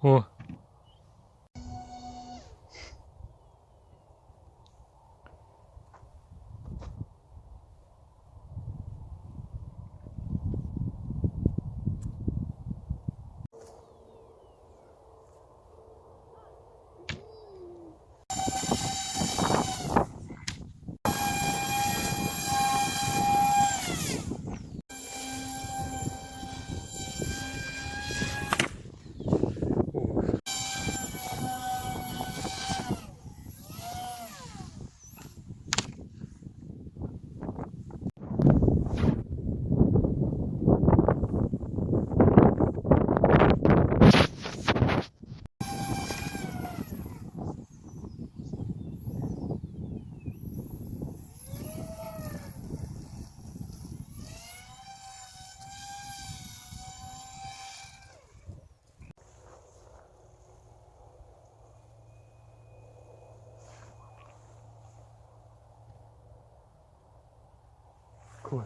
哦 Cool.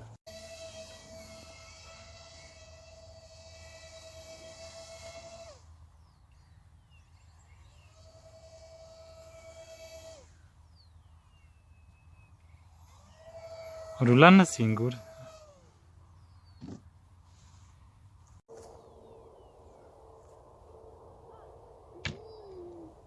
Und du landest ihn gut.